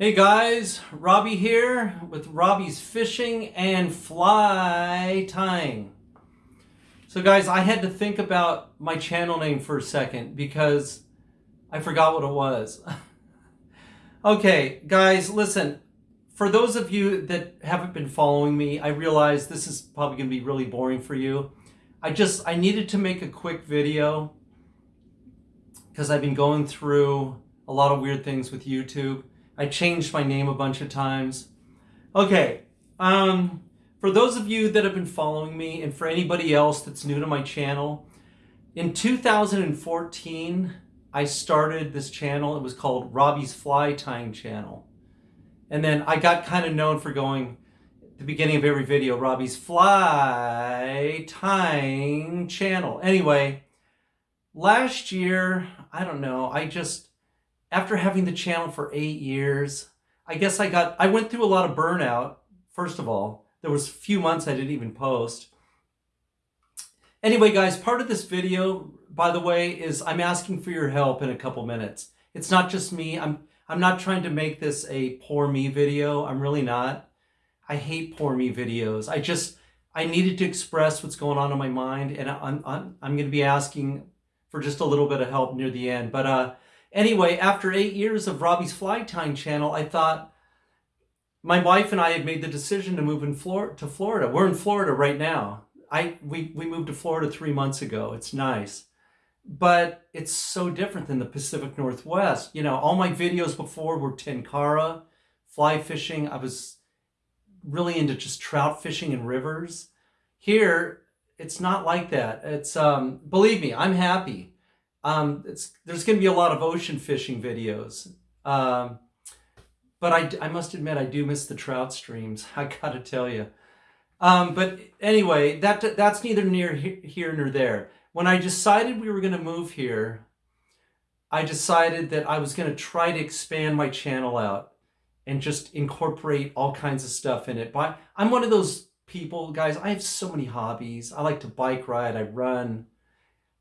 Hey guys, Robbie here with Robbie's Fishing and Fly Tying. So guys, I had to think about my channel name for a second because I forgot what it was. okay, guys, listen. For those of you that haven't been following me, I realize this is probably going to be really boring for you. I just, I needed to make a quick video because I've been going through a lot of weird things with YouTube. I changed my name a bunch of times. Okay, um, for those of you that have been following me and for anybody else that's new to my channel, in 2014, I started this channel. It was called Robbie's Fly Tying Channel. And then I got kind of known for going, the beginning of every video, Robbie's Fly Tying Channel. Anyway, last year, I don't know, I just, after having the channel for eight years, I guess I got, I went through a lot of burnout, first of all. There was a few months I didn't even post. Anyway, guys, part of this video, by the way, is I'm asking for your help in a couple minutes. It's not just me. I'm, I'm not trying to make this a poor me video. I'm really not. I hate poor me videos. I just, I needed to express what's going on in my mind, and I'm, I'm, I'm going to be asking for just a little bit of help near the end. But uh, Anyway, after eight years of Robbie's Fly Tying channel, I thought my wife and I had made the decision to move in Flor to Florida. We're in Florida right now. I we, we moved to Florida three months ago. It's nice. But it's so different than the Pacific Northwest. You know, all my videos before were tenkara, fly fishing. I was really into just trout fishing in rivers. Here, it's not like that. It's, um, believe me, I'm happy. Um, there's going to be a lot of ocean fishing videos. Um, but I, I must admit, I do miss the trout streams. I got to tell you. Um, but anyway, that that's neither near here nor there. When I decided we were going to move here, I decided that I was going to try to expand my channel out and just incorporate all kinds of stuff in it. But I'm one of those people, guys, I have so many hobbies. I like to bike ride, I run,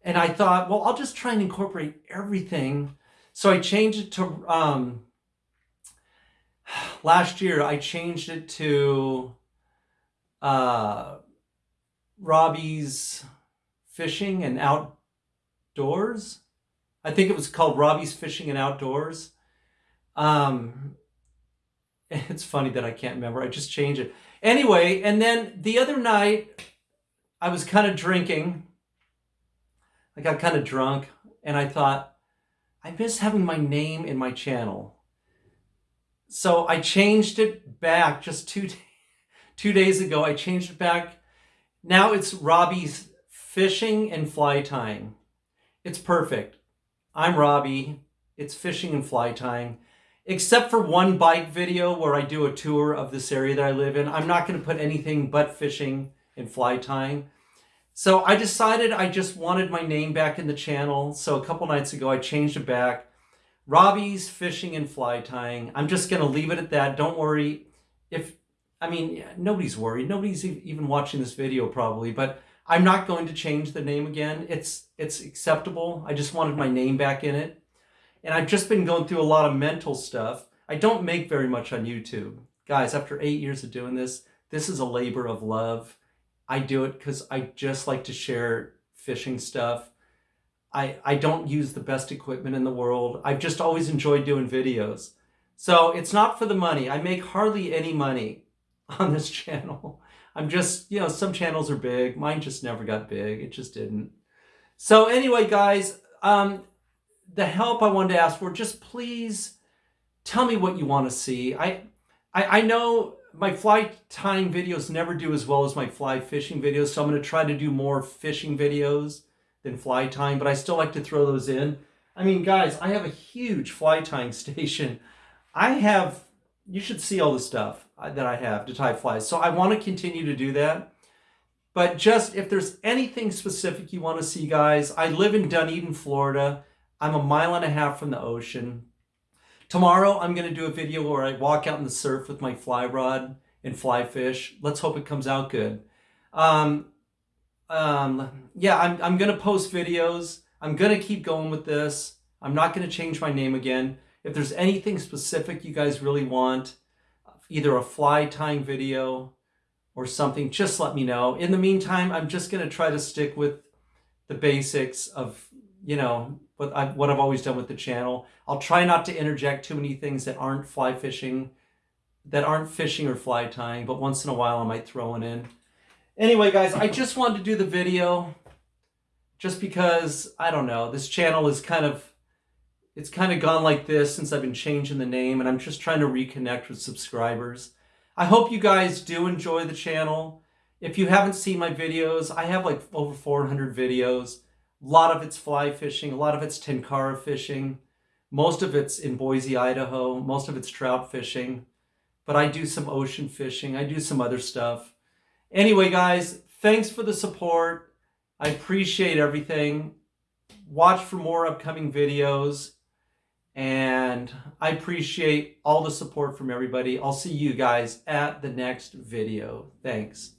and I thought, well, I'll just try and incorporate everything. So I changed it to, um, last year, I changed it to uh, Robbie's Fishing and Outdoors. I think it was called Robbie's Fishing and Outdoors. Um, it's funny that I can't remember. I just changed it. Anyway, and then the other night, I was kind of drinking I got kind of drunk and I thought, I miss having my name in my channel. So I changed it back just two, two days ago. I changed it back. Now it's Robbie's Fishing and Fly Tying. It's perfect. I'm Robbie. It's fishing and fly tying. Except for one bike video where I do a tour of this area that I live in. I'm not going to put anything but fishing and fly tying. So I decided I just wanted my name back in the channel. So a couple nights ago, I changed it back. Robbie's Fishing and Fly Tying. I'm just going to leave it at that. Don't worry. If, I mean, nobody's worried. Nobody's even watching this video probably, but I'm not going to change the name again. It's, it's acceptable. I just wanted my name back in it. And I've just been going through a lot of mental stuff. I don't make very much on YouTube. Guys, after eight years of doing this, this is a labor of love. I do it because I just like to share fishing stuff. I, I don't use the best equipment in the world. I've just always enjoyed doing videos. So it's not for the money. I make hardly any money on this channel. I'm just, you know, some channels are big. Mine just never got big. It just didn't. So anyway, guys, um, the help I wanted to ask for, just please tell me what you want to see. I, I, I know my fly tying videos never do as well as my fly fishing videos, so I'm going to try to do more fishing videos than fly tying, but I still like to throw those in. I mean, guys, I have a huge fly tying station. I have, you should see all the stuff that I have to tie flies. So I want to continue to do that. But just if there's anything specific you want to see, guys, I live in Dunedin, Florida. I'm a mile and a half from the ocean. Tomorrow, I'm going to do a video where I walk out in the surf with my fly rod and fly fish. Let's hope it comes out good. Um, um, yeah, I'm, I'm going to post videos. I'm going to keep going with this. I'm not going to change my name again. If there's anything specific you guys really want, either a fly tying video or something, just let me know. In the meantime, I'm just going to try to stick with the basics of, you know, what I've, what I've always done with the channel. I'll try not to interject too many things that aren't fly fishing, that aren't fishing or fly tying, but once in a while I might throw one in. Anyway, guys, I just wanted to do the video just because, I don't know, this channel is kind of, it's kind of gone like this since I've been changing the name and I'm just trying to reconnect with subscribers. I hope you guys do enjoy the channel. If you haven't seen my videos, I have like over 400 videos. A lot of it's fly fishing, a lot of it's tenkara fishing. Most of it's in Boise, Idaho. Most of it's trout fishing. But I do some ocean fishing. I do some other stuff. Anyway, guys, thanks for the support. I appreciate everything. Watch for more upcoming videos. And I appreciate all the support from everybody. I'll see you guys at the next video. Thanks.